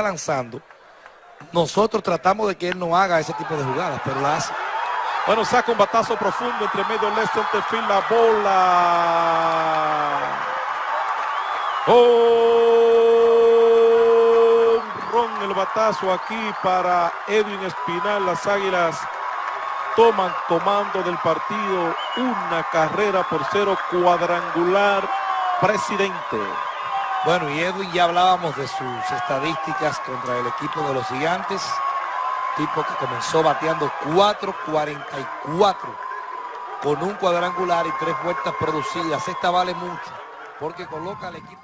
lanzando, nosotros tratamos de que él no haga ese tipo de jugadas, pero la hace. Bueno, saca un batazo profundo entre medio left center field, la bola. Oh, ron el batazo aquí para Edwin Espinal. Las Águilas toman comando del partido. Una carrera por cero cuadrangular. Presidente. Bueno, y Edwin ya hablábamos de sus estadísticas contra el equipo de los gigantes. Tipo que comenzó bateando 4.44 con un cuadrangular y tres vueltas producidas. Esta vale mucho porque coloca al equipo...